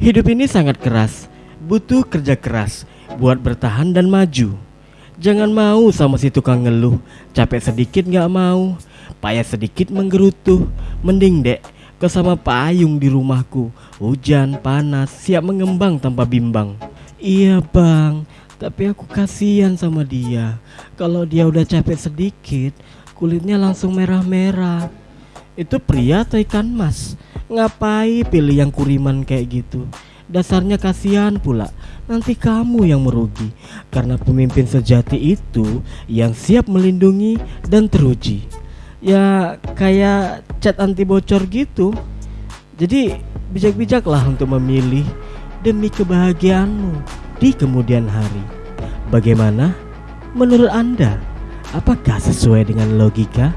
Hidup ini sangat keras, butuh kerja keras buat bertahan dan maju. Jangan mau sama si tukang ngeluh, capek sedikit gak mau, payah sedikit menggerutu. Mending dek, ke sama payung di rumahku, hujan panas siap mengembang tanpa bimbang. Iya bang, tapi aku kasihan sama dia. Kalau dia udah capek sedikit, kulitnya langsung merah-merah. Itu pria atau ikan mas? Ngapain pilih yang kuriman kayak gitu? Dasarnya kasihan pula. Nanti kamu yang merugi karena pemimpin sejati itu yang siap melindungi dan teruji. Ya kayak cat anti bocor gitu. Jadi bijak-bijaklah untuk memilih demi kebahagiaanmu di kemudian hari. Bagaimana? Menurut Anda, apakah sesuai dengan logika?